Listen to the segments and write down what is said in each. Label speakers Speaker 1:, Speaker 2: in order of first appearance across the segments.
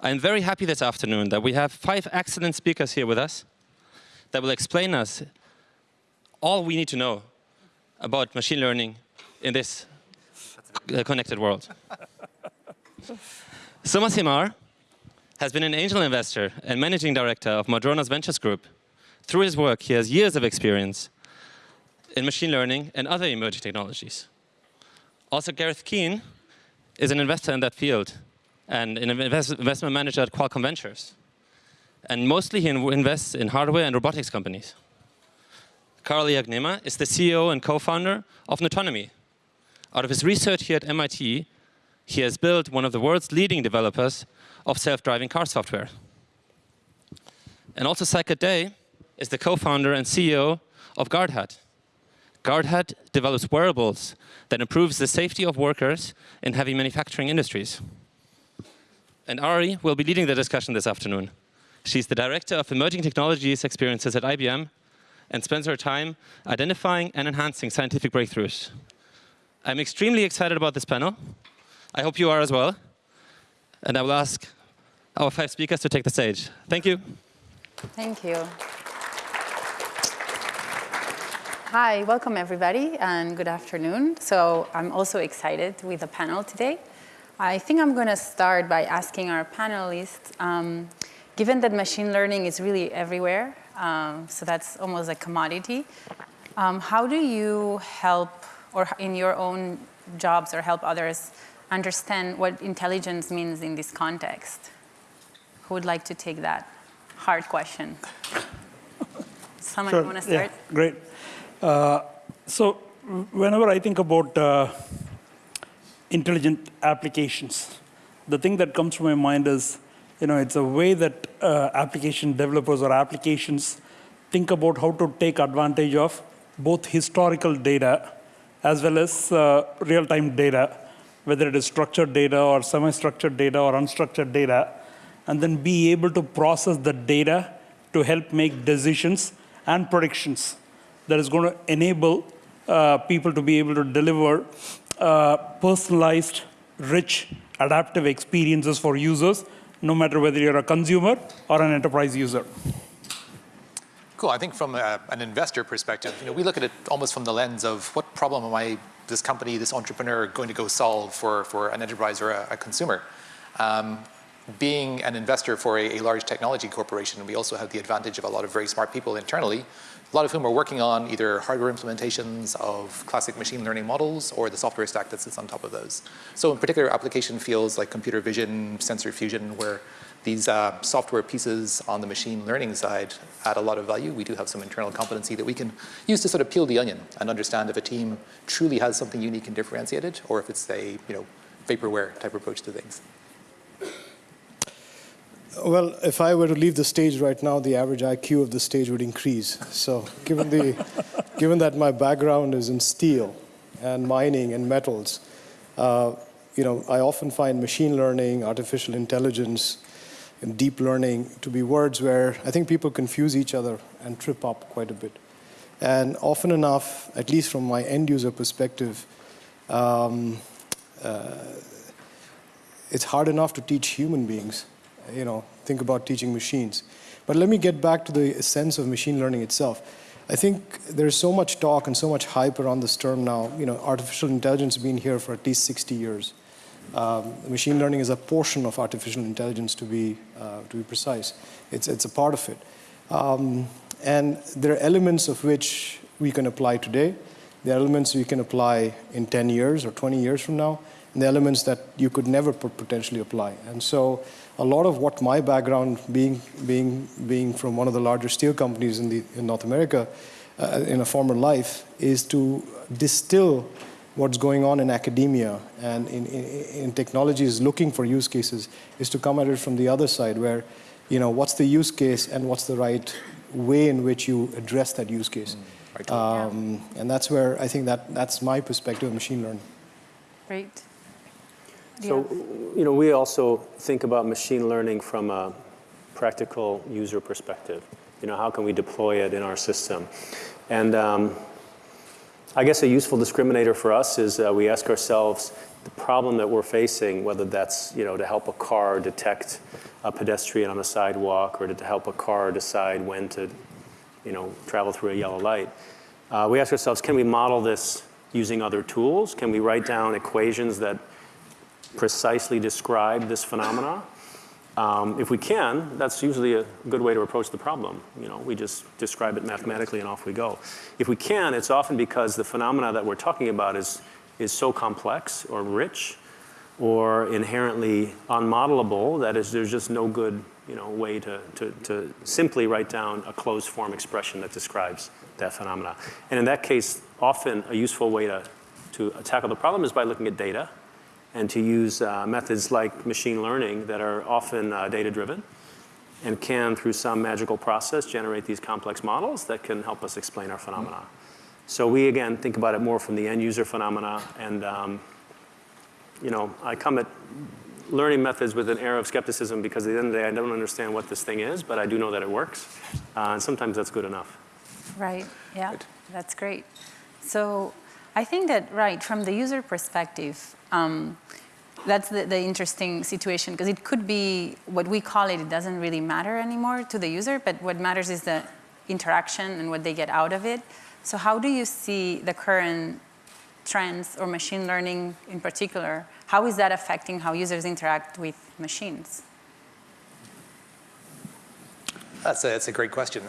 Speaker 1: I'm very happy this afternoon that we have five excellent speakers here with us that will explain us all we need to know about machine learning in this uh, connected world. Soma Somasegar has been an angel investor and managing director of Madronas Ventures Group. Through his work, he has years of experience in machine learning and other emerging technologies. Also, Gareth Keane is an investor in that field and an invest investment manager at Qualcomm Ventures. And mostly he invests in hardware and robotics companies. Karl Iagnema is the CEO and co-founder of Nutonomy. Out of his research here at MIT, he has built one of the world's leading developers of self-driving car software. And also Saikat Dey is the co-founder and CEO of GuardHat. GuardHat develops wearables that improves the safety of workers in heavy manufacturing industries. And Ari will be leading the discussion this afternoon. She's the Director of Emerging Technologies Experiences at IBM and spends her time identifying and enhancing scientific breakthroughs. I'm extremely excited about this panel. I hope you are as well. And I will ask our five speakers to take the stage. Thank you.
Speaker 2: Thank you. Hi, welcome everybody, and good afternoon. So I'm also excited with the panel today. I think I'm going to start by asking our panelists, um, given that machine learning is really everywhere, um, so that's almost a commodity, um, how do you help, or in your own jobs, or help others understand what intelligence means in this context? Who would like to take that hard question? Someone
Speaker 3: sure.
Speaker 2: want to start?
Speaker 3: Yeah, great. Uh, so whenever I think about uh, intelligent applications, the thing that comes to my mind is, you know, it's a way that uh, application developers or applications think about how to take advantage of both historical data as well as uh, real-time data, whether it is structured data or semi-structured data or unstructured data, and then be able to process the data to help make decisions and predictions that is going to enable uh, people to be able to deliver uh, personalized, rich, adaptive experiences for users, no matter whether you're a consumer or an enterprise user.
Speaker 4: Cool. I think from a, an investor perspective, you know, we look at it almost from the lens of what problem am I, this company, this entrepreneur, going to go solve for, for an enterprise or a, a consumer. Um, being an investor for a, a, large technology corporation, we also have the advantage of a lot of very smart people internally a lot of whom are working on either hardware implementations of classic machine learning models or the software stack that sits on top of those. So in particular application fields like computer vision, sensor fusion, where these uh, software pieces on the machine learning side add a lot of value. We do have some internal competency that we can use to sort of peel the onion and understand if a team truly has something unique and differentiated or if it's a you know, vaporware type approach to things.
Speaker 5: Well, if I were to leave the stage right now, the average IQ of the stage would increase. So given, the, given that my background is in steel and mining and metals, uh, you know, I often find machine learning, artificial intelligence, and deep learning to be words where I think people confuse each other and trip up quite a bit. And often enough, at least from my end user perspective, um, uh, it's hard enough to teach human beings you know, think about teaching machines. But let me get back to the sense of machine learning itself. I think there's so much talk and so much hype around this term now. You know, artificial intelligence has been here for at least 60 years. Um, machine learning is a portion of artificial intelligence to be, uh, to be precise. It's, it's a part of it. Um, and there are elements of which we can apply today. There are elements we can apply in 10 years or 20 years from now, and the elements that you could never potentially apply. And so a lot of what my background, being, being, being from one of the larger steel companies in, the, in North America, uh, in a former life, is to distill what's going on in academia and in, in, in technologies looking for use cases, is to come at it from the other side where, you know, what's the use case and what's the right way in which you address that use case. Mm, um, and that's where I think that that's my perspective of machine learning.
Speaker 2: Great.
Speaker 6: So, you know, we also think about machine learning from a practical user perspective. You know, how can we deploy it in our system? And, um, I guess a useful discriminator for us is uh, we ask ourselves the problem that we're facing, whether that's you know to help a car detect a pedestrian on a sidewalk or to help a car decide when to you know travel through a yellow light. Uh, we ask ourselves, can we model this using other tools? Can we write down equations that precisely describe this phenomena? Um, if we can, that's usually a good way to approach the problem. You know, we just describe it mathematically and off we go. If we can, it's often because the phenomena that we're talking about is, is so complex or rich or inherently unmodelable that is, there's just no good you know, way to, to, to simply write down a closed form expression that describes that phenomena. And in that case, often a useful way to, to tackle the problem is by looking at data and to use uh, methods like machine learning that are often uh, data driven and can, through some magical process, generate these complex models that can help us explain our phenomena. So we, again, think about it more from the end user phenomena. And, um, you know, I come at learning methods with an air of skepticism because at the end of the day, I don't understand what this thing is, but I do know that it works. Uh, and sometimes that's good enough.
Speaker 2: Right, yeah, that's great. So I think that, right, from the user perspective, um, that's the, the, interesting situation because it could be what we call it, it doesn't really matter anymore to the user, but what matters is the interaction and what they get out of it. So how do you see the current trends or machine learning in particular, how is that affecting how users interact with machines?
Speaker 4: That's a, that's a great question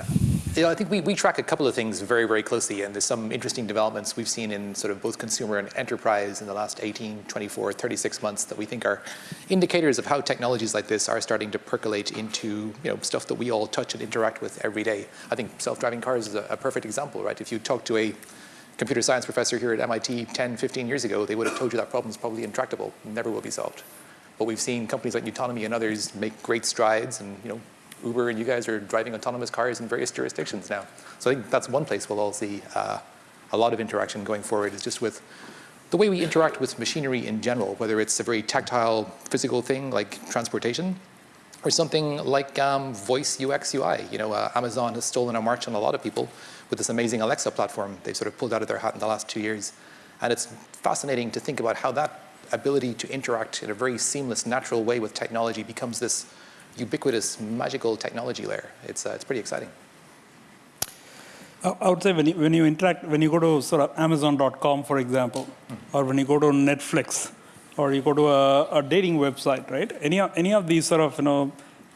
Speaker 4: you know, I think we, we track a couple of things very, very closely, and there's some interesting developments we've seen in sort of both consumer and enterprise in the last 18, 24, 36 months that we think are indicators of how technologies like this are starting to percolate into you know, stuff that we all touch and interact with every day. I think self-driving cars is a, a perfect example, right? If you talk to a computer science professor here at MIT 10, 15 years ago, they would have told you that problem is probably intractable, never will be solved. But we've seen companies like Nutonomy and others make great strides and you know, Uber and you guys are driving autonomous cars in various jurisdictions now. So I think that's one place we'll all see uh, a lot of interaction going forward is just with the way we interact with machinery in general, whether it's a very tactile, physical thing like transportation, or something like um, voice UX UI. You know, uh, Amazon has stolen a march on a lot of people with this amazing Alexa platform they've sort of pulled out of their hat in the last two years. And it's fascinating to think about how that ability to interact in a very seamless, natural way with technology becomes this ubiquitous, magical technology layer. It's, uh, it's pretty exciting.
Speaker 3: I would say when you, when you interact, when you go to sort of Amazon.com, for example, mm. or when you go to Netflix, or you go to a, a, dating website, right? Any, any of these sort of, you know,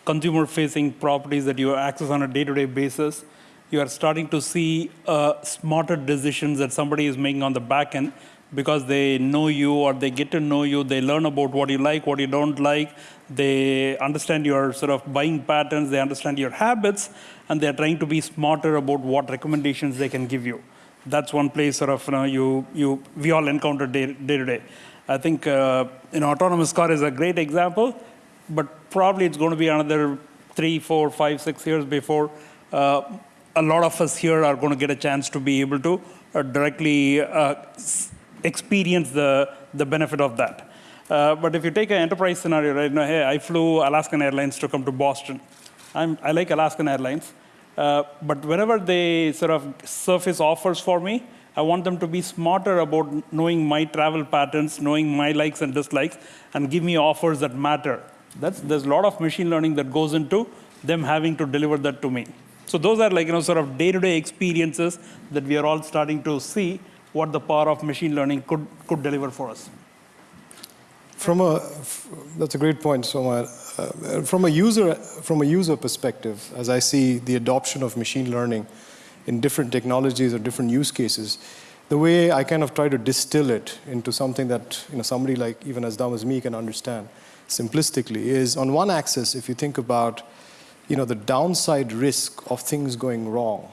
Speaker 3: consumer-facing properties that you access on a day-to-day -day basis, you are starting to see uh, smarter decisions that somebody is making on the back end because they know you or they get to know you, they learn about what you like, what you don't like, they understand your sort of buying patterns, they understand your habits, and they're trying to be smarter about what recommendations they can give you. That's one place sort of you know, you, you, we all encounter day, day to day. I think uh, you know, autonomous car is a great example, but probably it's going to be another three, four, five, six years before uh, a lot of us here are going to get a chance to be able to uh, directly uh, experience the, the benefit of that. Uh, but if you take an enterprise scenario, right now, hey, I flew Alaskan Airlines to come to Boston. I'm, i like Alaskan Airlines. Uh, but whenever they sort of surface offers for me, I want them to be smarter about knowing my travel patterns, knowing my likes and dislikes, and give me offers that matter. That's, there's a lot of machine learning that goes into them having to deliver that to me. So those are like, you know, sort of day-to-day -day experiences that we are all starting to see what the power of machine learning could, could deliver for us.
Speaker 5: From a, that's a great point, Soma. Uh, from a user, from a user perspective, as I see the adoption of machine learning in different technologies or different use cases, the way I kind of try to distill it into something that you know, somebody like even as dumb as me can understand simplistically is on one axis, if you think about you know, the downside risk of things going wrong,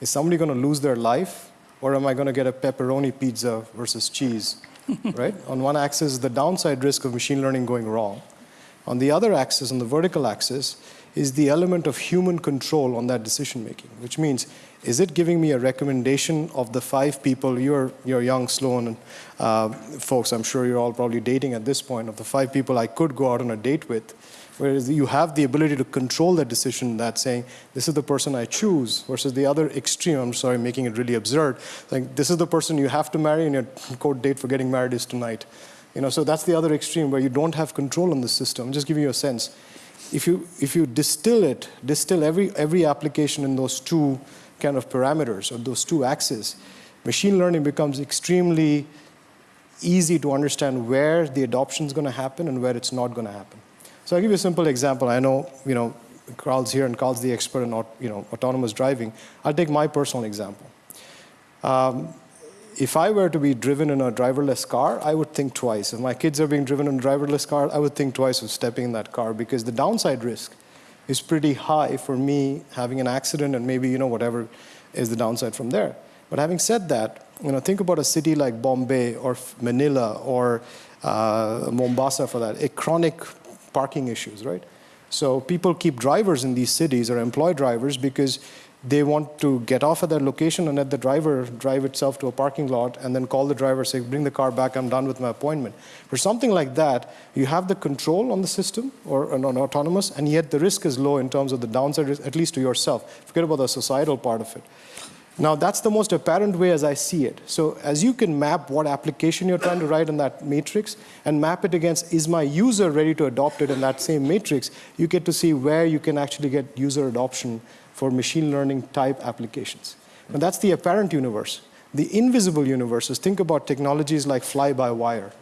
Speaker 5: is somebody going to lose their life or am I going to get a pepperoni pizza versus cheese? right? On one axis, the downside risk of machine learning going wrong. On the other axis, on the vertical axis, is the element of human control on that decision making, which means, is it giving me a recommendation of the five people, you're, you're young, Sloan, uh, folks, I'm sure you're all probably dating at this point, of the five people I could go out on a date with, whereas you have the ability to control that decision that saying, this is the person I choose, versus the other extreme, I'm sorry, making it really absurd, like this is the person you have to marry and your court date for getting married is tonight. You know, so that's the other extreme where you don't have control on the system. I'm just giving you a sense if you, if you distill it, distill every, every application in those two kind of parameters or those two axes, machine learning becomes extremely easy to understand where the adoption is going to happen and where it's not going to happen. So I'll give you a simple example. I know, you know, Karl's here and Karl's the expert in you know, autonomous driving. I'll take my personal example. Um, if I were to be driven in a driverless car, I would think twice. If my kids are being driven in a driverless car, I would think twice of stepping in that car because the downside risk is pretty high for me having an accident and maybe, you know, whatever is the downside from there. But having said that, you know, think about a city like Bombay or Manila or uh, Mombasa for that, a chronic parking issues, right? So people keep drivers in these cities or employ drivers because they want to get off at that location and let the driver drive itself to a parking lot and then call the driver, say, bring the car back, I'm done with my appointment. For something like that, you have the control on the system or on autonomous, and yet the risk is low in terms of the downside, at least to yourself. Forget about the societal part of it. Now, that's the most apparent way as I see it. So as you can map what application you're trying to write in that matrix and map it against, is my user ready to adopt it in that same matrix, you get to see where you can actually get user adoption for machine learning type applications. And that's the apparent universe. The invisible universes, think about technologies like fly-by-wire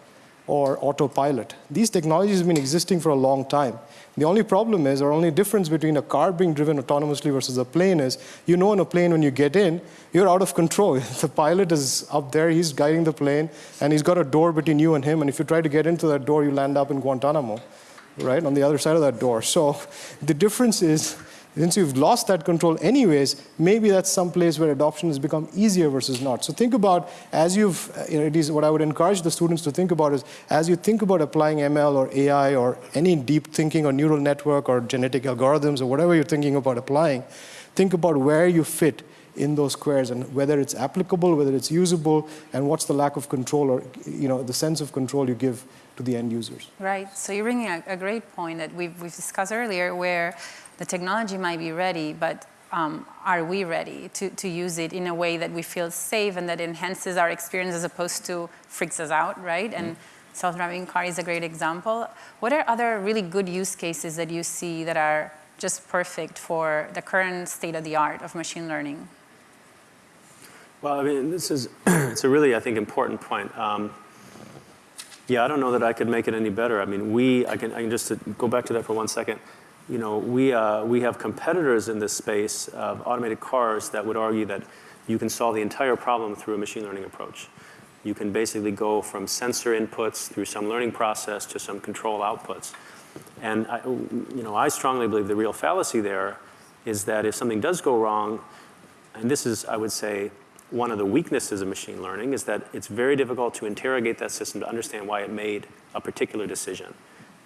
Speaker 5: or autopilot. These technologies have been existing for a long time. The only problem is, or only difference between a car being driven autonomously versus a plane is, you know in a plane when you get in, you're out of control. the pilot is up there, he's guiding the plane, and he's got a door between you and him, and if you try to get into that door, you land up in Guantanamo, right, on the other side of that door. So the difference is, since you've lost that control anyways, maybe that's some place where adoption has become easier versus not. So think about, as you've, you know, it is what I would encourage the students to think about is, as you think about applying ML or AI or any deep thinking or neural network or genetic algorithms or whatever you're thinking about applying, think about where you fit in those squares and whether it's applicable, whether it's usable, and what's the lack of control or, you know, the sense of control you give to the end users.
Speaker 2: Right, so you're bringing a, a great point that we've, we've discussed earlier where the technology might be ready, but um, are we ready to, to use it in a way that we feel safe and that enhances our experience as opposed to freaks us out, right? And mm-hmm. self-driving car is a great example. What are other really good use cases that you see that are just perfect for the current state of the art of machine learning?
Speaker 6: Well, I mean, this is, it's a really, I think, important point. Um, yeah, I don't know that I could make it any better. I mean, we, I can, I can just go back to that for one second you know, we, uh, we have competitors in this space of automated cars that would argue that you can solve the entire problem through a machine learning approach. You can basically go from sensor inputs through some learning process to some control outputs. And I, you know, I strongly believe the real fallacy there is that if something does go wrong, and this is, I would say, one of the weaknesses of machine learning is that it's very difficult to interrogate that system to understand why it made a particular decision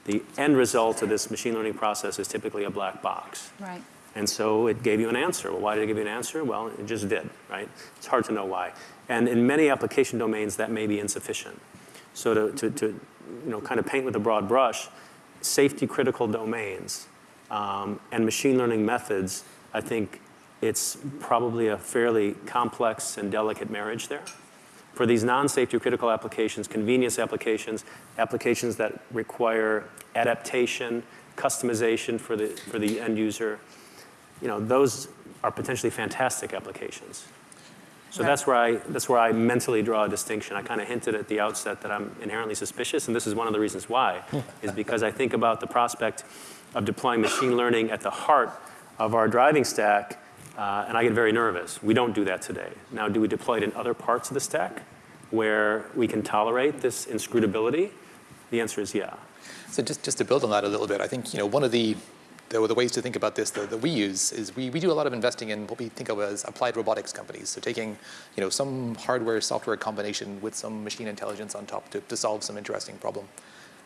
Speaker 6: the end result of this machine learning process is typically a black box.
Speaker 2: Right.
Speaker 6: And so it gave you an answer. Well, why did it give you an answer? Well, it just did, right? It's hard to know why. And in many application domains, that may be insufficient. So to, to, to you know, kind of paint with a broad brush, safety critical domains um, and machine learning methods, I think it's probably a fairly complex and delicate marriage there for these non-safety critical applications, convenience applications, applications that require adaptation, customization for the, for the end user, you know, those are potentially fantastic applications. So right. that's where I that's where I mentally draw a distinction. I kind of hinted at the outset that I'm inherently suspicious, and this is one of the reasons why, is because I think about the prospect of deploying machine learning at the heart of our driving stack uh, and I get very nervous. We don't do that today. Now, do we deploy it in other parts of the stack where we can tolerate this inscrutability? The answer is yeah.
Speaker 4: So just, just to build on that a little bit, I think you know one of the the, the ways to think about this that, that we use is we, we do a lot of investing in what we think of as applied robotics companies. So taking you know some hardware software combination with some machine intelligence on top to, to solve some interesting problem.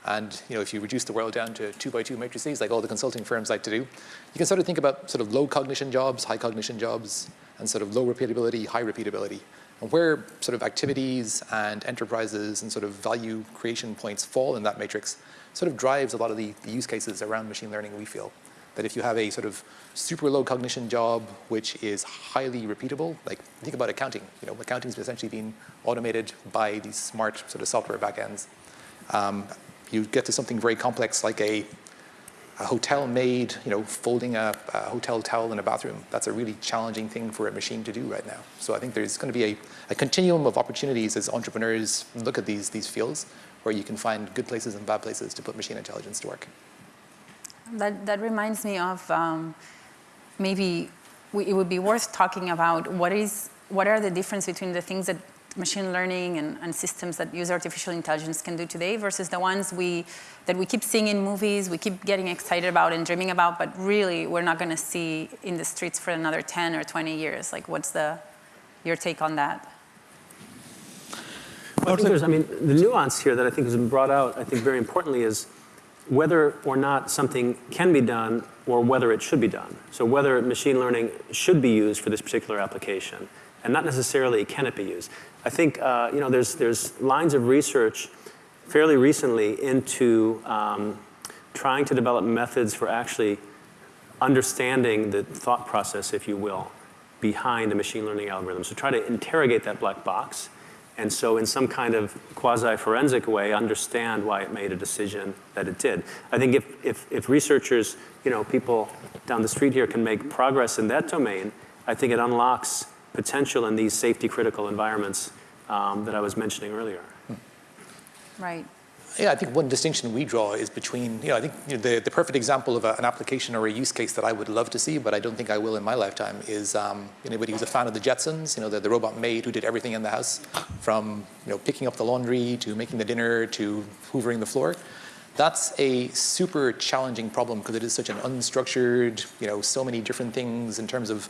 Speaker 4: And you know, if you reduce the world down to two by two matrices, like all the consulting firms like to do, you can sort of think about sort of low cognition jobs, high cognition jobs, and sort of low repeatability, high repeatability. And where sort of activities and enterprises and sort of value creation points fall in that matrix sort of drives a lot of the, the use cases around machine learning, we feel. That if you have a sort of super low cognition job, which is highly repeatable, like think about accounting. You know, accounting is essentially being automated by these smart sort of software backends. Um, you get to something very complex like a, a hotel maid, you know, folding a, a, hotel towel in a bathroom. That's a really challenging thing for a machine to do right now. So I think there's going to be a, a continuum of opportunities as entrepreneurs look at these, these fields where you can find good places and bad places to put machine intelligence to work.
Speaker 2: That, that reminds me of um, maybe we, it would be worth talking about what is what are the difference between the things that machine learning and, and, systems that use artificial intelligence can do today versus the ones we that we keep seeing in movies, we keep getting excited about and dreaming about, but really we're not going to see in the streets for another 10 or 20 years. Like, what's the your take on that?
Speaker 6: I think there's, I mean, the nuance here that I think has been brought out, I think very importantly is whether or not something can be done or whether it should be done. So whether machine learning should be used for this particular application and not necessarily can it be used. I think, uh, you know, there's, there's lines of research fairly recently into um, trying to develop methods for actually understanding the thought process, if you will, behind a machine learning algorithm. So try to interrogate that black box and so in some kind of quasi-forensic way, understand why it made a decision that it did. I think if, if, if researchers, you know, people down the street here can make progress in that domain, I think it unlocks potential in these safety critical environments um, that I was mentioning earlier.
Speaker 2: Right.
Speaker 4: Yeah, I think one distinction we draw is between, you know, I think you know, the, the perfect example of a, an application or a use case that I would love to see, but I don't think I will in my lifetime, is um, anybody who's a fan of the Jetsons, you know, the, the robot maid who did everything in the house, from, you know, picking up the laundry to making the dinner to hoovering the floor. That's a super challenging problem because it is such an unstructured, you know, so many different things in terms of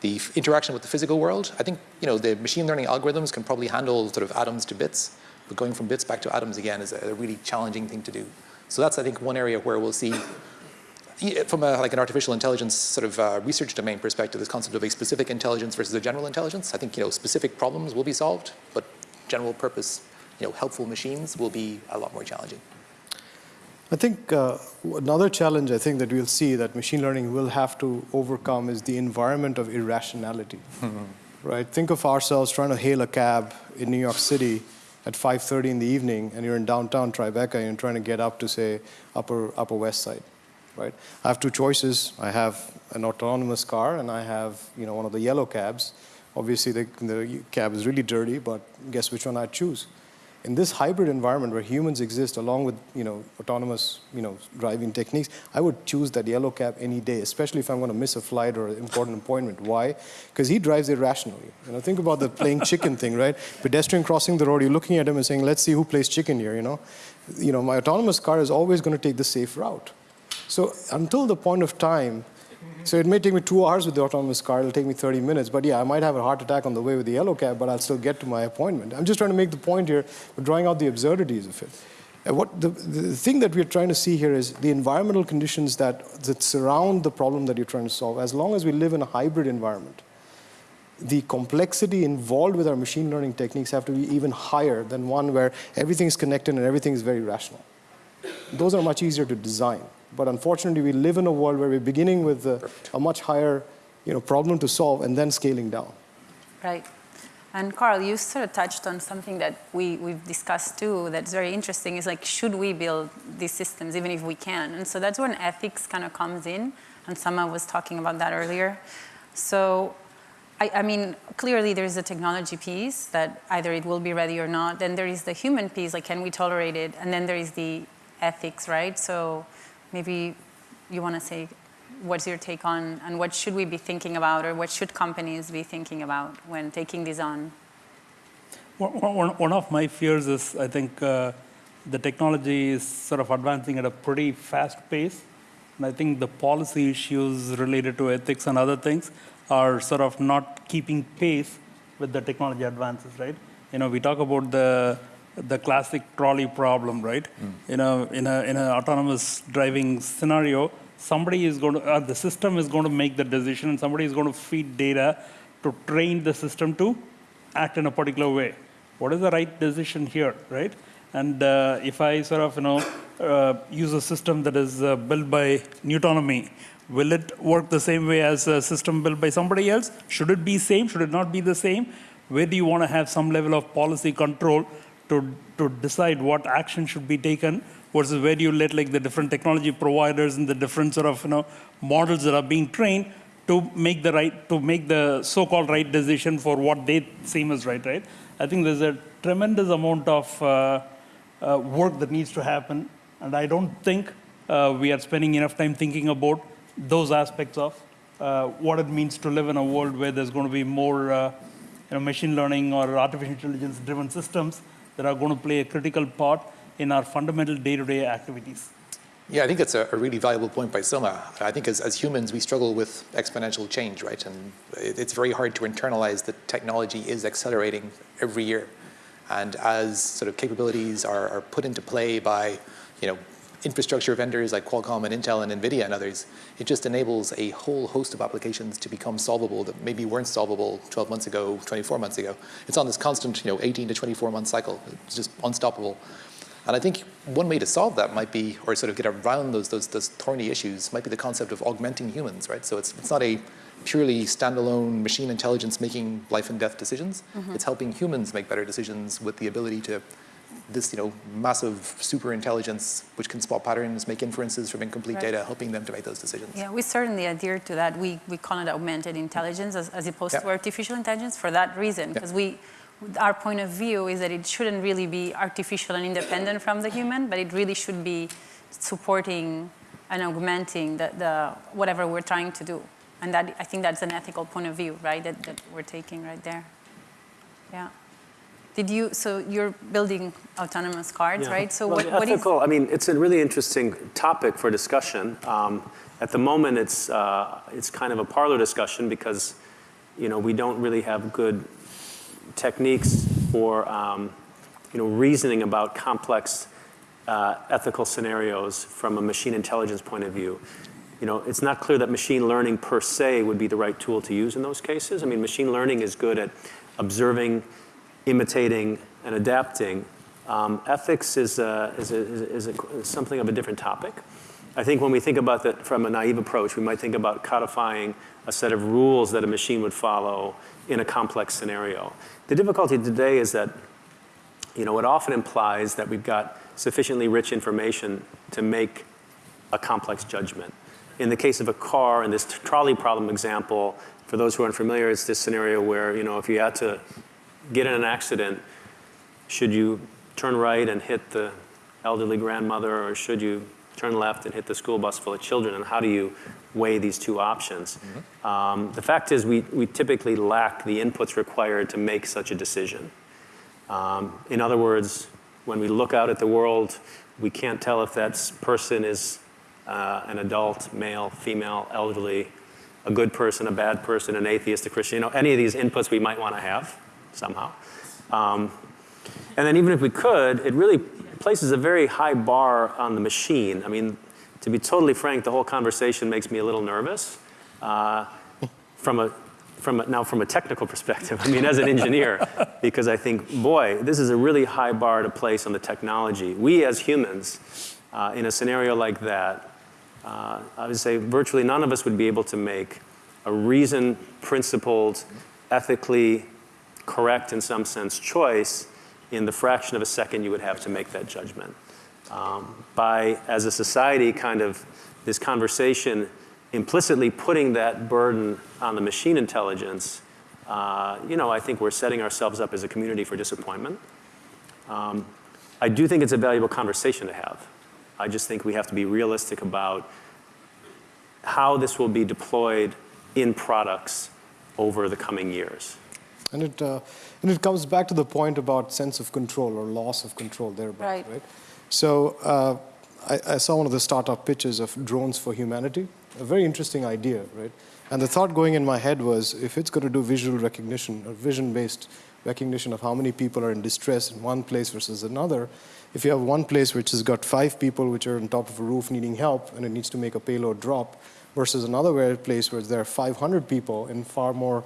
Speaker 4: the interaction with the physical world. I think, you know, the machine learning algorithms can probably handle sort of atoms to bits, but going from bits back to atoms again is a, really challenging thing to do. So that's, I think, one area where we'll see, from a, like an artificial intelligence sort of uh, research domain perspective, this concept of a specific intelligence versus a general intelligence. I think, you know, specific problems will be solved, but general purpose, you know, helpful machines will be a lot more challenging.
Speaker 5: I think uh, another challenge I think that we'll see that machine learning will have to overcome is the environment of irrationality. right? Think of ourselves trying to hail a cab in New York City at 5.30 in the evening and you're in downtown Tribeca and you're trying to get up to, say, upper, upper west side, right? I have two choices. I have an autonomous car and I have, you know, one of the yellow cabs. Obviously, the, the cab is really dirty, but guess which one I'd choose? In this hybrid environment where humans exist along with you know, autonomous you know, driving techniques, I would choose that yellow cab any day, especially if I'm going to miss a flight or an important appointment. Why? Because he drives irrationally. You know, think about the playing chicken thing, right? Pedestrian crossing the road, you're looking at him and saying, let's see who plays chicken here, you know? You know, my autonomous car is always going to take the safe route. So until the point of time so it may take me two hours with the autonomous car, it'll take me 30 minutes, but yeah, I might have a heart attack on the way with the yellow cab, but I'll still get to my appointment. I'm just trying to make the point here, drawing out the absurdities of it. And what the, the thing that we're trying to see here is the environmental conditions that, that surround the problem that you're trying to solve, as long as we live in a hybrid environment, the complexity involved with our machine learning techniques have to be even higher than one where everything is connected and everything is very rational. Those are much easier to design. But unfortunately, we live in a world where we're beginning with uh, a, a much higher you know, problem to solve and then scaling down.
Speaker 2: Right. And Karl, you sort of touched on something that we, we've discussed too that's very interesting is like, should we build these systems even if we can? And so that's when ethics kind of comes in. And Soma was talking about that earlier. So, I, I mean, clearly there's a technology piece that either it will be ready or not. Then there is the human piece, like can we tolerate it? And then there is the ethics, right? So maybe you want to say what's your take on and what should we be thinking about or what should companies be thinking about when taking these on?
Speaker 3: One, of my fears is I think uh, the technology is sort of advancing at a pretty fast pace. And I think the policy issues related to ethics and other things are sort of not keeping pace with the technology advances, right? You know, we talk about the the classic trolley problem, right? You know, in a in an autonomous driving scenario, somebody is going to, uh, the system is going to make the decision, and somebody is going to feed data to train the system to act in a particular way. What is the right decision here, right? And uh, if I sort of, you know, uh, use a system that is uh, built by Nutonomy, will it work the same way as a system built by somebody else? Should it be same? Should it not be the same? Where do you want to have some level of policy control to, to decide what action should be taken versus where you let like the different technology providers and the different sort of, you know, models that are being trained to make the right, to make the so-called right decision for what they seem as right, right? I think there's a tremendous amount of uh, uh, work that needs to happen, and I don't think uh, we are spending enough time thinking about those aspects of uh, what it means to live in a world where there's going to be more uh, you know, machine learning or artificial intelligence driven systems that are going to play a critical part in our fundamental day-to-day activities.
Speaker 4: Yeah, I think it's a, a really valuable point by Soma. I think as, as humans, we struggle with exponential change, right? And it, it's very hard to internalize that technology is accelerating every year. And as sort of capabilities are, are put into play by, you know, infrastructure vendors like Qualcomm and Intel and NVIDIA and others, it just enables a whole host of applications to become solvable that maybe weren't solvable 12 months ago, 24 months ago. It's on this constant, you know, 18 to 24 month cycle. It's just unstoppable. And I think one way to solve that might be, or sort of get around those, those, those thorny issues, might be the concept of augmenting humans, right? So it's, it's not a purely standalone machine intelligence making life and death decisions. Mm-hmm. It's helping humans make better decisions with the ability to this, you know, massive super intelligence which can spot patterns, make inferences from incomplete
Speaker 2: Right.
Speaker 4: data, helping them to make those decisions.
Speaker 2: Yeah, we certainly adhere to that. We, we call it augmented intelligence as, as opposed
Speaker 4: Yeah.
Speaker 2: to artificial intelligence for that reason, because we, our point of view is that it shouldn't really be artificial and independent from the human, but it really should be supporting and augmenting the, the whatever we're trying to do. And that, I think that's an ethical point of view, right, that, that we're taking right there. Yeah. Did you, so you're building autonomous cars,
Speaker 6: Yeah.
Speaker 2: right? So
Speaker 6: Well,
Speaker 2: what, what is,
Speaker 6: ethical, I mean, it's a really interesting topic for discussion. Um, at the moment, it's, uh, it's kind of a parlor discussion because, you know, we don't really have good techniques for, um, you know, reasoning about complex uh, ethical scenarios from a machine intelligence point of view. You know, it's not clear that machine learning per se would be the right tool to use in those cases. I mean, machine learning is good at observing, imitating, and adapting. Um, ethics is, a, is, a, is, a, is something of a different topic. I think when we think about that from a naive approach, we might think about codifying a set of rules that a machine would follow in a complex scenario. The difficulty today is that you know, it often implies that we've got sufficiently rich information to make a complex judgment. In the case of a car, in this trolley problem example, for those who aren't familiar, it's this scenario where, you know, if you had to get in an accident, should you turn right and hit the elderly grandmother, or should you turn left and hit the school bus full of children? And how do you weigh these two options? Um, the fact is, we, we typically lack the inputs required to make such a decision. Um, in other words, when we look out at the world, we can't tell if that person is uh, an adult, male, female, elderly, a good person, a bad person, an atheist, a Christian, you know, any of these inputs we might want to have somehow. Um, and then even if we could, it really places a very high bar on the machine. I mean, to be totally frank, the whole conversation makes me a little nervous. Uh, from a, from a, now from a technical perspective, I mean, as an engineer, because I think, boy, this is a really high bar to place on the technology. We as humans, uh, in a scenario like that, uh, I would say virtually none of us would be able to make a reasoned, principled, ethically correct in some sense choice in the fraction of a second you would have to make that judgment. Um, by, as a society, kind of this conversation implicitly putting that burden on the machine intelligence, uh, you know, I think we're setting ourselves up as a community for disappointment. Um, I do think it's a valuable conversation to have. I just think we have to be realistic about how this will be deployed in products over the coming years.
Speaker 5: And it, uh, and it comes back to the point about sense of control or loss of control thereby,
Speaker 2: Right.
Speaker 5: right? So uh, I, I saw one of the startup pitches of drones for humanity, a very interesting idea, right? And the thought going in my head was if it's going to do visual recognition or vision-based recognition of how many people are in distress in one place versus another. If you have one place which has got five people which are on top of a roof needing help and it needs to make a payload drop versus another place where there are 500 people in far more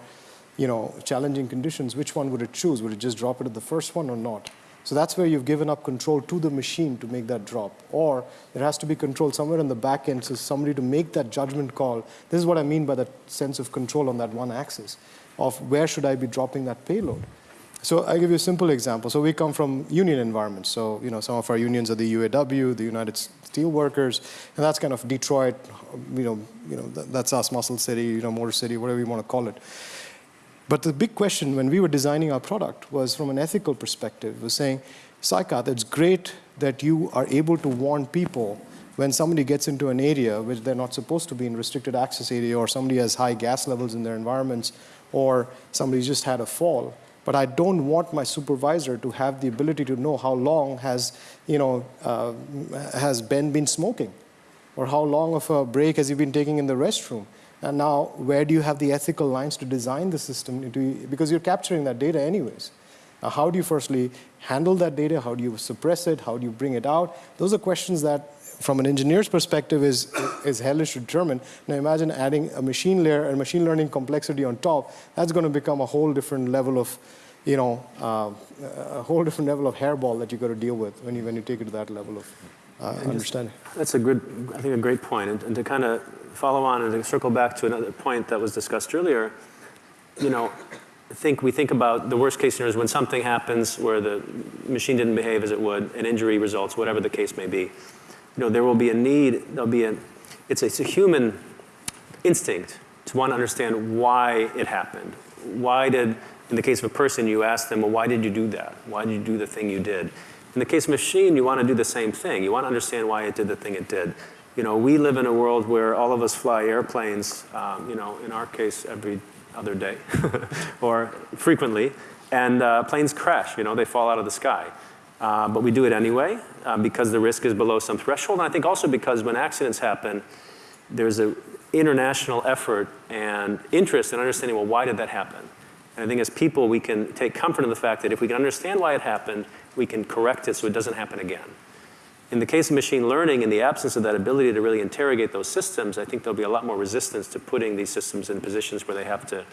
Speaker 5: you know, challenging conditions, which one would it choose? Would it just drop it at the first one or not? So that's where you've given up control to the machine to make that drop. Or there has to be control somewhere in the back end, so somebody to make that judgment call. This is what I mean by that sense of control on that one axis of where should I be dropping that payload. So I'll give you a simple example. So we come from union environments. So you know, some of our unions are the UAW, the United Steelworkers, and that's kind of Detroit. You know, you know, that's us, Muscle City, you know, Motor City, whatever you want to call it. But the big question when we were designing our product was from an ethical perspective, was saying, Saikat, it's great that you are able to warn people when somebody gets into an area which they're not supposed to be in restricted access area or somebody has high gas levels in their environments or somebody just had a fall. But I don't want my supervisor to have the ability to know how long has, you know, uh, has Ben been smoking or how long of a break has he been taking in the restroom. And now, where do you have the ethical lines to design the system? because you're capturing that data anyways. Now, how do you firstly handle that data? How do you suppress it? How do you bring it out? Those are questions that, from an engineer's perspective, is, is hellish to determine. Now, imagine adding a machine layer and machine learning complexity on top. That's going to become a whole different level of, you know, uh, a whole different level of hairball that you've got to deal with when you, when you take it to that level of uh, understanding.
Speaker 6: That's a good, I think, a great point. And, and to kind of follow on and to circle back to another point that was discussed earlier, you know, I think we think about the worst case scenarios when something happens where the machine didn't behave as it would, an injury results, whatever the case may be. You know, there will be a need, there'll be a, it's a, it's a human instinct to want to understand why it happened. Why did, in the case of a person, you ask them, well, why did you do that? Why did you do the thing you did? In the case of machine, you want to do the same thing. You want to understand why it did the thing it did. You know, we live in a world where all of us fly airplanes, um, you know, in our case, every other day or frequently, and uh, planes crash, you know, they fall out of the sky. Uh, but we do it anyway uh, because the risk is below some threshold. And I think also because when accidents happen, there's an international effort and interest in understanding, well, why did that happen? And I think as people, we can take comfort in the fact that if we can understand why it happened, we can correct it so it doesn't happen again. In the case of machine learning, in the absence of that ability to really interrogate those systems, I think there'll be a lot more resistance to putting these systems in positions where they have to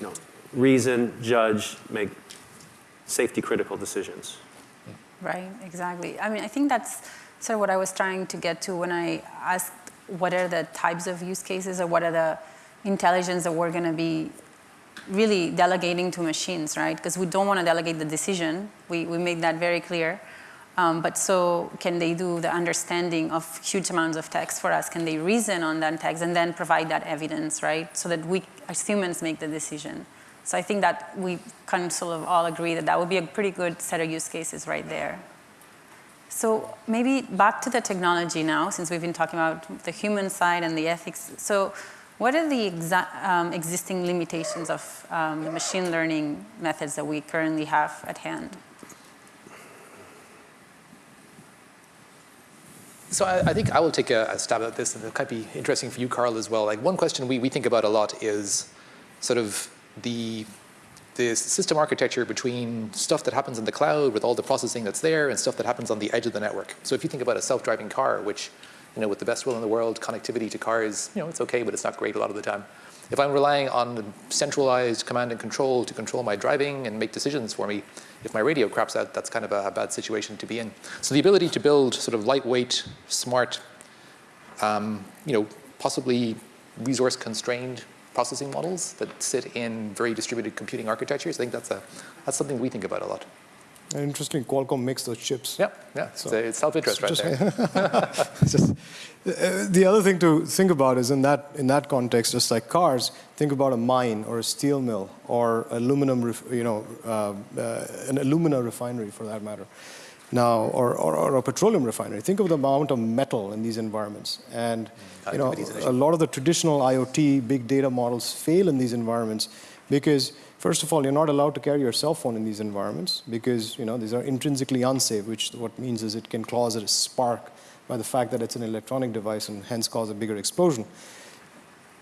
Speaker 6: you know, reason, judge, make safety critical decisions.
Speaker 2: Right, exactly. I mean, I think that's sort of what I was trying to get to when I asked what are the types of use cases or what are the intelligence that we're going to be really delegating to machines, right? Because we don't want to delegate the decision. We, we made that very clear. Um, but so can they do the understanding of huge amounts of text for us? Can they reason on that text and then provide that evidence, right? So that we, as humans, make the decision. So I think that we kind of sort of all agree that that would be a pretty good set of use cases right there. So maybe back to the technology now, since we've been talking about the human side and the ethics. So what are the um, existing limitations of um, machine learning methods that we currently have at hand?
Speaker 4: So I, I, think I will take a, a, stab at this, and it might be interesting for you, Karl, as well. Like one question we, we think about a lot is sort of the the system architecture between stuff that happens in the cloud with all the processing that's there and stuff that happens on the edge of the network. So if you think about a self-driving car, which, you know, with the best will in the world, connectivity to cars, you know, it's okay, but it's not great a lot of the time. If I'm relying on centralized command and control to control my driving and make decisions for me, if my radio craps out, that's kind of a, bad situation to be in. So the ability to build sort of lightweight, smart, um, you know, possibly resource constrained processing models that sit in very distributed computing architectures, I think that's, a, that's something we think about a lot.
Speaker 5: Interesting, Qualcomm makes those chips.
Speaker 4: Yeah, yeah, so it's, self-interest right
Speaker 5: just,
Speaker 4: there.
Speaker 5: just, uh, the other thing to think about is in that, in that context, just like cars, think about a mine or a steel mill or aluminum, you know, uh, uh, an alumina refinery for that matter. Now, or, or, or, a petroleum refinery. Think of the amount of metal in these environments. And you know, a lot of the traditional IoT big data models fail in these environments because First of all, you're not allowed to carry your cell phone in these environments because you know, these are intrinsically unsafe, which what means is it can cause a spark by the fact that it's an electronic device and hence cause a bigger explosion.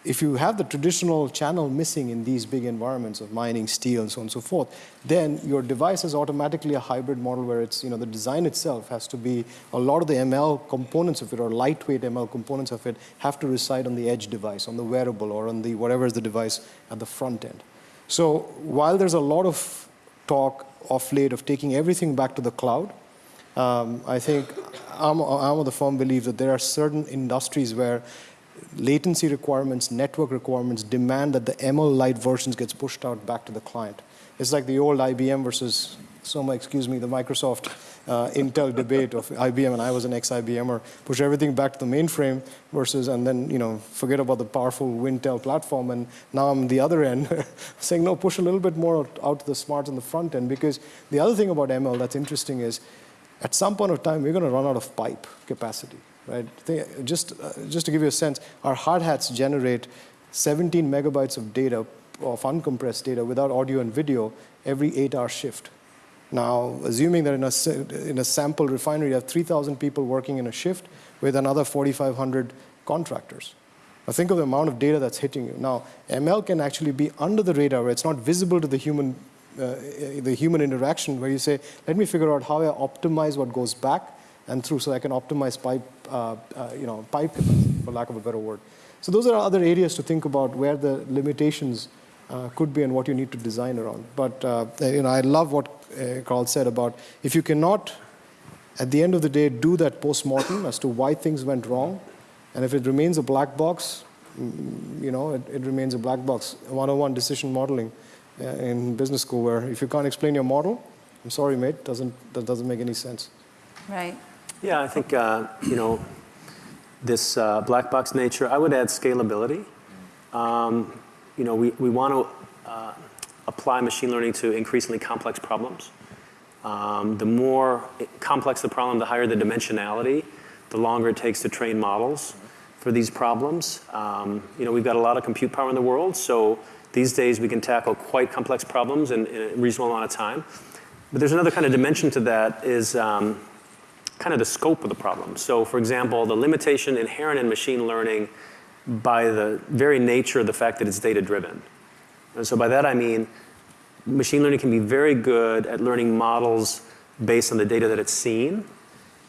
Speaker 5: if you have the traditional channel missing in these big environments of mining, steel, and so on and so forth, then your device is automatically a hybrid model where it's, you know, the design itself has to be, a lot of the ML components of it, or lightweight ML components of it, have to reside on the edge device, on the wearable, or on the, whatever is the device at the front end. So while there's a lot of talk of late of taking everything back to the cloud, um, I think I'm, I'm of the firm belief that there are certain industries where latency requirements, network requirements demand that the ML light versions gets pushed out back to the client. It's like the old IBM versus, Soma, excuse me, the Microsoft uh, Intel debate of IBM, and I was an ex-IBMer, push everything back to the mainframe versus, and then, you know, forget about the powerful Wintel platform, and now I'm the other end, saying, no, push a little bit more out to the smarts on the front end, because the other thing about ML that's interesting is, at some point of time, we're going to run out of pipe capacity right? Just, uh, just to give you a sense, our hard hats generate 17 megabytes of data, of uncompressed data without audio and video every eight hour shift. Now, assuming that in a, in a sample refinery, you have 3,000 people working in a shift with another 4,500 contractors. Now, think of the amount of data that's hitting you. Now, ML can actually be under the radar where it's not visible to the human, uh, the human interaction where you say, let me figure out how I optimize what goes back and through so I can optimize pipe, uh, uh, you know, pipe capacity, for lack of a better word. So those are other areas to think about where the limitations could be and what you need to design around. But uh, you know, I love what uh, Karl said about if you cannot, at the end of the day, do that post-mortem as to why things went wrong, and if it remains a black box, mm, you know, it, it remains a black box. 101 decision modeling uh, in business school, where if you can't explain your model, I'm sorry, mate, doesn't, that doesn't make any sense.
Speaker 2: Right.
Speaker 6: Yeah, I think, uh, you know, this uh, black box nature, I would add scalability. Um, you know, we, we want to uh, apply machine learning to increasingly complex problems. Um, the more complex the problem, the higher the dimensionality, the longer it takes to train models for these problems. Um, you know, we've got a lot of compute power in the world, so these days we can tackle quite complex problems in, in a reasonable amount of time. But there's another kind of dimension to that is um, kind of the scope of the problem. So for example, the limitation inherent in machine learning by the very nature of the fact that it's data driven. And so by that I mean machine learning can be very good at learning models based on the data that it's seen.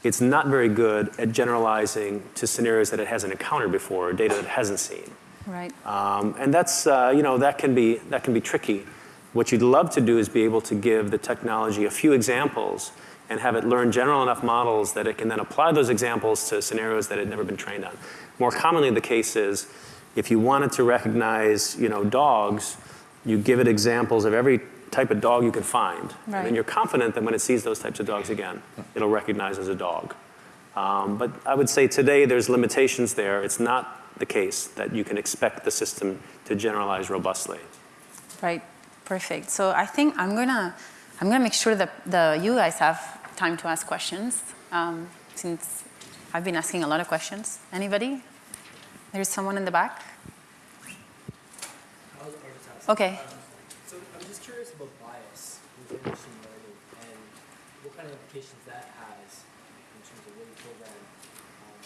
Speaker 6: It's not very good at generalizing to scenarios that it hasn't encountered before or data that it hasn't seen.
Speaker 2: Right.
Speaker 6: Um, and that's, uh, you know, that can, be, that can be tricky. What you'd love to do is be able to give the technology a few examples and have it learn general enough models that it can then apply those examples to scenarios that it had never been trained on. More commonly the case is if you wanted to recognize you know, dogs, you give it examples of every type of dog you can find.
Speaker 2: Right.
Speaker 6: And then you're confident that when it sees those types of dogs again, it'll recognize as a dog. Um, but I would say today there's limitations there. It's not the case that you can expect the system to generalize robustly.
Speaker 2: Right, perfect. So I think I'm gonna, I'm gonna make sure that the, you guys have time to ask questions um, since I've been asking a lot of questions. Anybody? There's someone in the back. Okay.
Speaker 7: Um, so I'm just curious about bias within machine learning and what kind of implications that has in terms of what you program. Um,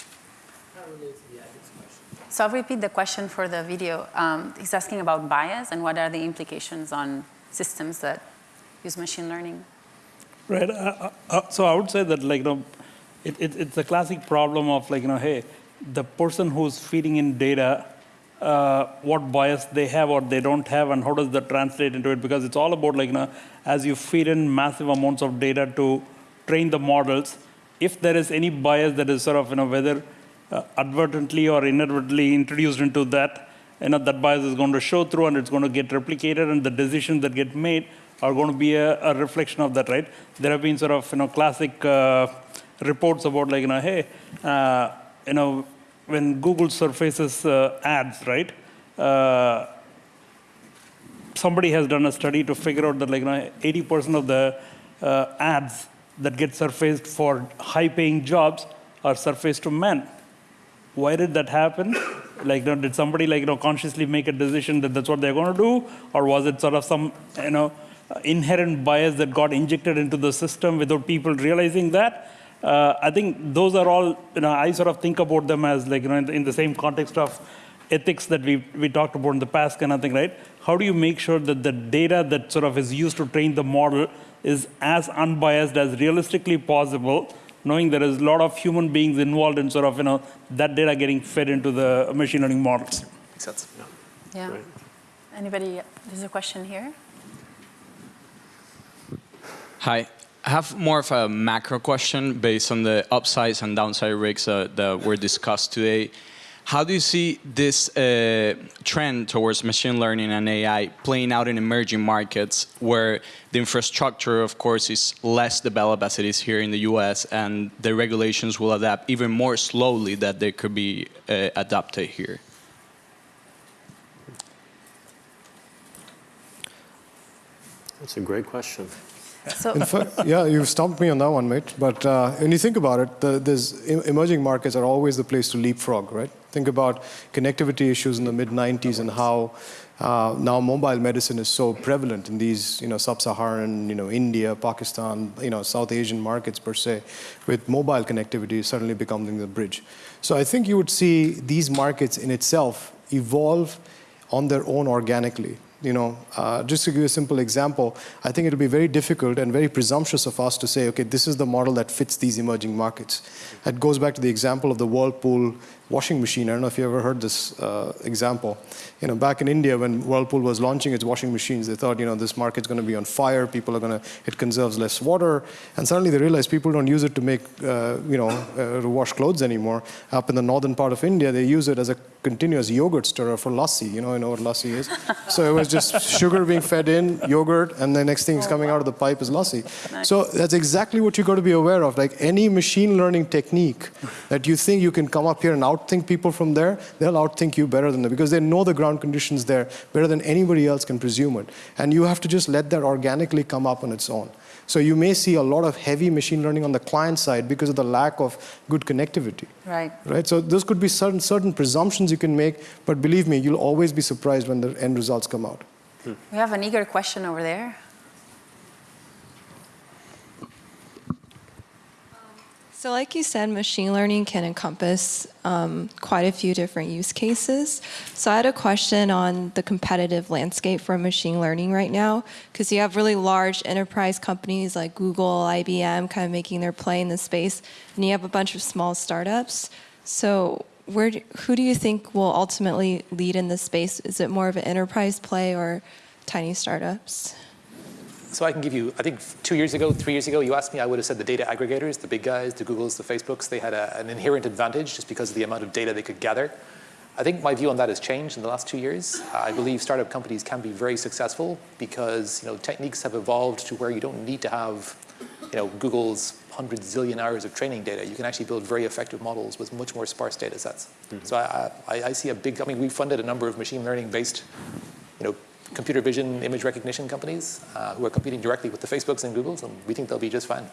Speaker 7: kind of related to the ethics question.
Speaker 2: So I'll repeat the question for the video. Um, he's asking about bias and what are the implications on systems that use machine learning.
Speaker 3: Right. Uh, uh, so I would say that like you know, it, it, it's a classic problem of like you know, hey, the person who's feeding in data, uh, what bias they have or they don't have, and how does that translate into it? Because it's all about like you know, as you feed in massive amounts of data to train the models, if there is any bias that is sort of you know whether uh, advertently or inadvertently introduced into that, you know that bias is going to show through and it's going to get replicated, and the decisions that get made are going to be a, a, reflection of that, right? There have been sort of you know classic uh, reports about like you know hey uh, you know when Google surfaces uh, ads, right? Uh, somebody has done a study to figure out that like you know 80% of the uh, ads that get surfaced for high-paying jobs are surfaced to men. Why did that happen? Like, you know, did somebody like you know consciously make a decision that that's what they're going to do, or was it sort of some you know inherent bias that got injected into the system without people realizing that. Uh, I think those are all, you know, I sort of think about them as like, you know, in the, in the same context of ethics that we, we talked about in the past kind of thing, right? How do you make sure that the data that sort of is used to train the model is as unbiased as realistically possible, knowing there is a lot of human beings involved in sort of, you know, that data getting fed into the machine learning models?
Speaker 4: Makes sense.
Speaker 2: Yeah.
Speaker 6: Right.
Speaker 2: Anybody, there's a question here.
Speaker 8: Hi. I have more of a macro question based on the upsides and downside risks uh, that were discussed today. How do you see this uh, trend towards machine learning and AI playing out in emerging markets where the infrastructure, of course, is less developed as it is here in the US and the regulations will adapt even more slowly that they could be uh, adapted here?
Speaker 6: That's a great question.
Speaker 2: So,
Speaker 5: In fact, yeah, you've stumped me on that one, mate. But uh, when you think about it, the, there's emerging markets are always the place to leapfrog, right? Think about connectivity issues in the mid 90s and how uh, now mobile medicine is so prevalent in these, you know, sub-Saharan, you know, India, Pakistan, you know, South Asian markets per se, with mobile connectivity suddenly becoming the bridge. So I think you would see these markets in itself evolve on their own organically. You know, uh, just to give you a simple example, I think it'll be very difficult and very presumptuous of us to say, okay, this is the model that fits these emerging markets. It goes back to the example of the Whirlpool washing machine. I don't know if you ever heard this uh, example. You know, back in India when Whirlpool was launching its washing machines, they thought, you know, this market's going to be on fire. People are going to, it conserves less water. And suddenly they realized people don't use it to make, uh, you know, uh, to wash clothes anymore. Up in the northern part of India, they use it as a continuous yogurt stirrer for lassi. You know, you know what lassi is. so it was just sugar being fed in, yogurt, and the next thing is coming out of the pipe is lassi. So that's exactly what you got to be aware of. Like any machine learning technique that you think you can come up here and outthink people from there, they'll outthink you better than them because they know the ground conditions there better than anybody else can presume it. And you have to just let that organically come up on its own. So you may see a lot of heavy machine learning on the client side because of the lack of good connectivity.
Speaker 2: right.
Speaker 5: Right? So those could be certain, certain presumptions you can make, but believe me, you'll always be surprised when the end results come out. Hmm.
Speaker 2: We have an eager question over there.
Speaker 9: So like you said, machine learning can encompass um, quite a few different use cases. So I had a question on the competitive landscape for machine learning right now, because you have really large enterprise companies like Google, IBM, kind of making their play in the space, and you have a bunch of small startups. So where, do, who do you think will ultimately lead in this space? Is it more of an enterprise play or tiny startups?
Speaker 4: So I can give you, I think two years ago, three years ago, you asked me, I would have said the data aggregators, the big guys, the Googles, the Facebooks, they had a, an inherent advantage just because of the amount of data they could gather. I think my view on that has changed in the last two years. I believe startup companies can be very successful because you know techniques have evolved to where you don't need to have you know Google's hundred zillion hours of training data. You can actually build very effective models with much more sparse data sets. Mm-hmm. So I, I, I see a big. I mean, we funded a number of machine learning based, you know, computer vision image recognition companies uh, who are competing directly with the Facebooks and Googles, and we think they'll be just fine.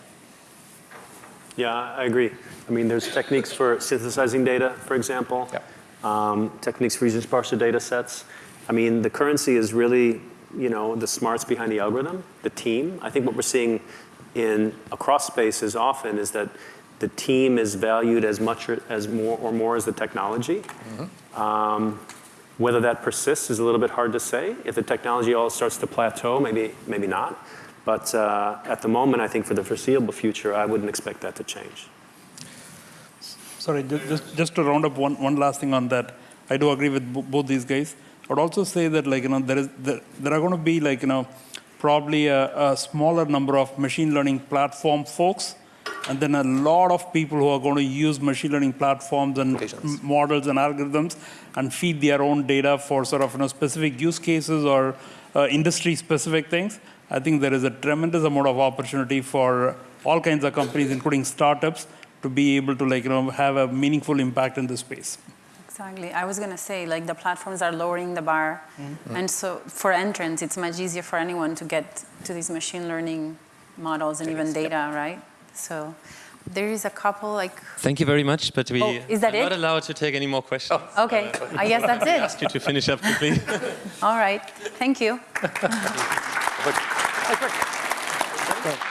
Speaker 6: Yeah, I agree. I mean, there's techniques for synthesizing data, for example.
Speaker 4: Yeah.
Speaker 6: Um, techniques for using sparser data sets. I mean, the currency is really, you know, the smarts behind the algorithm, the team. I think what we're seeing in across spaces often is that the team is valued as much or, as more or more as the technology. Um, whether that persists is a little bit hard to say. If the technology all starts to plateau, maybe maybe not. But uh, at the moment, I think for the foreseeable future, I wouldn't expect that to change.
Speaker 3: Sorry, ju- just, just to round up one, one last thing on that. I do agree with bo- both these guys. I would also say that like, you know, there, is, there, there are going to be like, you know, probably a, a smaller number of machine learning platform folks and then a lot of people who are going to use machine learning platforms and
Speaker 4: Applications.
Speaker 3: models and algorithms and feed their own data for sort of you know, specific use cases or uh, industry specific things. I think there is a tremendous amount of opportunity for all kinds of companies, including startups, to be able to like you know have a meaningful impact in this space.
Speaker 2: Exactly. I was going to say, like, the platforms are lowering the bar. And so for entrants, it's much easier for anyone to get to these machine learning models and even
Speaker 4: Techniques,
Speaker 2: data, right? So there is a couple, like,
Speaker 1: Thank you very much, but we
Speaker 2: Oh, is that
Speaker 1: are not allowed to take any more questions.
Speaker 2: Oh, okay, I guess that's it.
Speaker 1: I Ask you to finish up quickly.
Speaker 2: All right. Thank you.